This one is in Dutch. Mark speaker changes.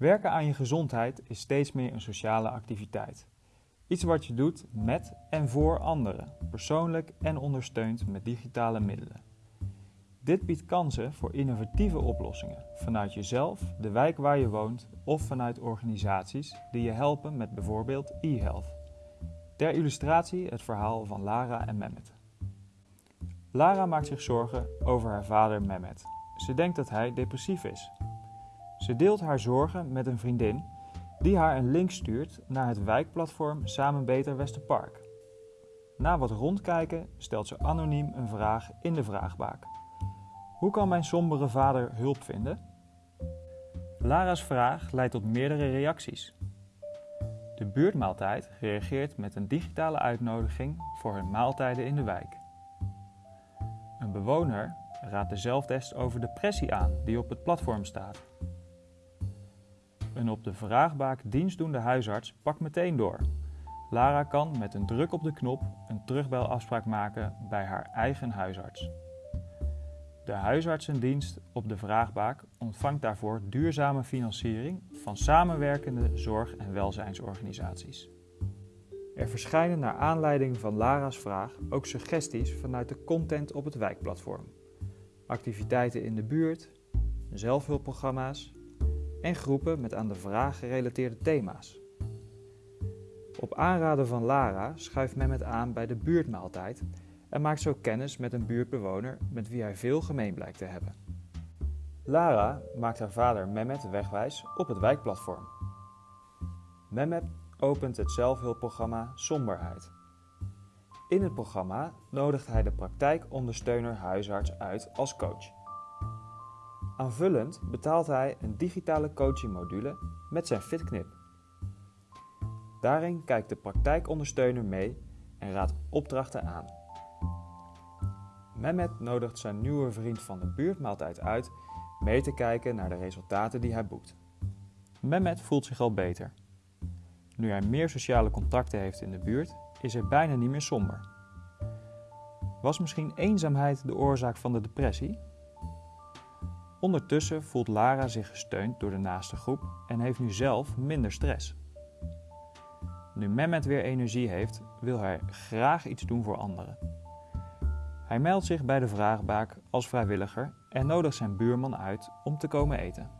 Speaker 1: Werken aan je gezondheid is steeds meer een sociale activiteit. Iets wat je doet met en voor anderen, persoonlijk en ondersteund met digitale middelen. Dit biedt kansen voor innovatieve oplossingen vanuit jezelf, de wijk waar je woont of vanuit organisaties die je helpen met bijvoorbeeld e-health. Ter illustratie het verhaal van Lara en Mehmet. Lara maakt zich zorgen over haar vader Mehmet. Ze denkt dat hij depressief is. Ze deelt haar zorgen met een vriendin die haar een link stuurt naar het wijkplatform Samen Beter Westerpark. Na wat rondkijken stelt ze anoniem een vraag in de vraagbaak. Hoe kan mijn sombere vader hulp vinden? Lara's vraag leidt tot meerdere reacties. De buurtmaaltijd reageert met een digitale uitnodiging voor hun maaltijden in de wijk. Een bewoner raadt de zelftest over depressie aan die op het platform staat. Een op de vraagbaak dienstdoende huisarts pakt meteen door. Lara kan met een druk op de knop een terugbelafspraak maken bij haar eigen huisarts. De huisartsendienst op de vraagbaak ontvangt daarvoor duurzame financiering van samenwerkende zorg- en welzijnsorganisaties. Er verschijnen naar aanleiding van Lara's vraag ook suggesties vanuit de content op het wijkplatform. Activiteiten in de buurt, zelfhulpprogramma's en groepen met aan de vraag gerelateerde thema's. Op aanraden van Lara schuift Mehmet aan bij de buurtmaaltijd en maakt zo kennis met een buurtbewoner met wie hij veel gemeen blijkt te hebben. Lara maakt haar vader Mehmet wegwijs op het wijkplatform. Mehmet opent het zelfhulpprogramma Somberheid. In het programma nodigt hij de praktijkondersteuner huisarts uit als coach. Aanvullend betaalt hij een digitale coachingmodule met zijn FitKnip. Daarin kijkt de praktijkondersteuner mee en raadt opdrachten aan. Mehmet nodigt zijn nieuwe vriend van de buurtmaaltijd uit mee te kijken naar de resultaten die hij boekt. Mehmet voelt zich al beter. Nu hij meer sociale contacten heeft in de buurt, is hij bijna niet meer somber. Was misschien eenzaamheid de oorzaak van de depressie? Ondertussen voelt Lara zich gesteund door de naaste groep en heeft nu zelf minder stress. Nu Mehmet weer energie heeft, wil hij graag iets doen voor anderen. Hij meldt zich bij de vraagbaak als vrijwilliger en nodigt zijn buurman uit om te komen eten.